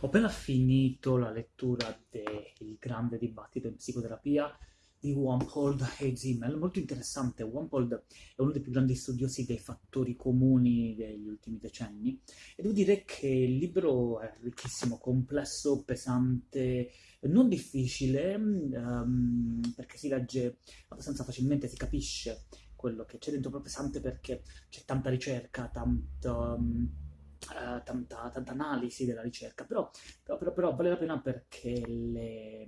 Ho appena finito la lettura del grande dibattito in psicoterapia di Wampold e Zimmel, molto interessante. Wampold è uno dei più grandi studiosi dei fattori comuni degli ultimi decenni e devo dire che il libro è ricchissimo, complesso, pesante, non difficile, um, perché si legge abbastanza facilmente, si capisce quello che c'è dentro, però pesante perché c'è tanta ricerca, tanto... Um, uh, tanta, tanta, analisi della ricerca, però, però, però, però, vale la pena perché le,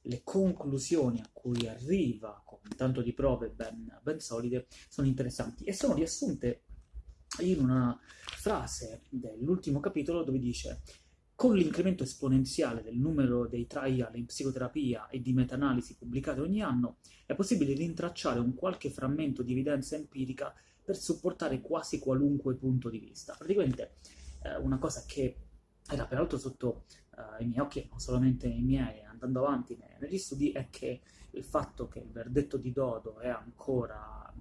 le, conclusioni a cui arriva con tanto di prove ben, ben solide sono interessanti e sono riassunte in una frase dell'ultimo capitolo dove dice con l'incremento esponenziale del numero dei trial in psicoterapia e di meta-analisi pubblicate ogni anno, è possibile rintracciare un qualche frammento di evidenza empirica per supportare quasi qualunque punto di vista. Praticamente eh, una cosa che era peraltro sotto eh, i miei occhi, non solamente i miei, andando avanti negli studi, è che il fatto che il verdetto di Dodo è ancora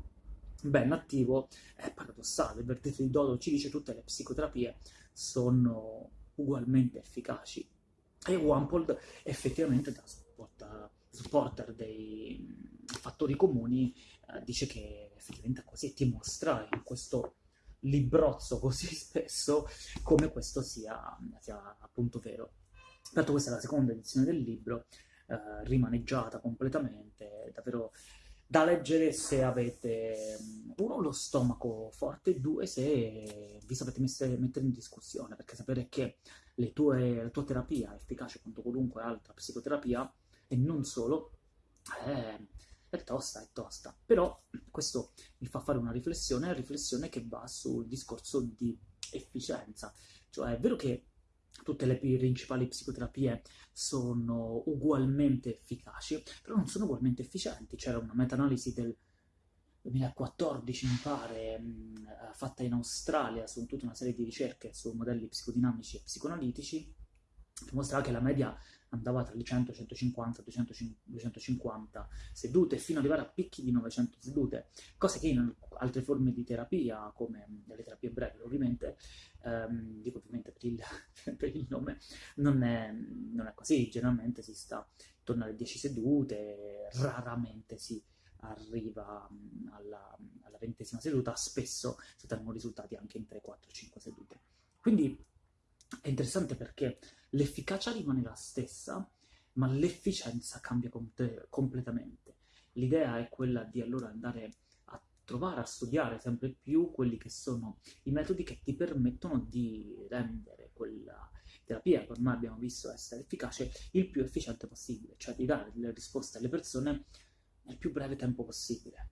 ben attivo è paradossale. Il verdetto di Dodo ci dice che tutte le psicoterapie sono ugualmente efficaci e Wampold effettivamente da supporter dei fattori comuni eh, dice che effettivamente è così e ti mostra in questo librozzo così spesso come questo sia, sia appunto vero. Pertanto questa è la seconda edizione del libro, eh, rimaneggiata completamente, davvero da leggere se avete uno lo stomaco forte, due se vi sapete mettere in discussione, perché sapere che tue, la tua terapia è efficace quanto qualunque altra psicoterapia, e non solo, è, è tosta, è tosta. Però questo mi fa fare una riflessione, riflessione che va sul discorso di efficienza. Cioè è vero che tutte le principali psicoterapie sono ugualmente efficaci, però non sono ugualmente efficienti. C'era una meta-analisi del 2014, mi pare, mh, fatta in Australia su tutta una serie di ricerche su modelli psicodinamici e psicoanalitici, che mostrava che la media andava tra le 100, 150, 200, 250 sedute fino ad arrivare a picchi di 900 sedute, cosa che in altre forme di terapia, come le terapie brevi ovviamente, ehm, dico ovviamente per il, per il nome, non è, non è, così, generalmente si sta intorno alle 10 sedute, raramente si arriva alla, alla ventesima seduta, spesso si ottengono risultati anche in 3, 4, 5 sedute. Quindi è interessante perché l'efficacia rimane la stessa, ma l'efficienza cambia com completamente. L'idea è quella di allora andare a trovare, a studiare sempre più quelli che sono i metodi che ti permettono di rendere quella terapia che ormai abbiamo visto essere efficace il più efficiente possibile, cioè di dare delle risposte alle persone nel più breve tempo possibile.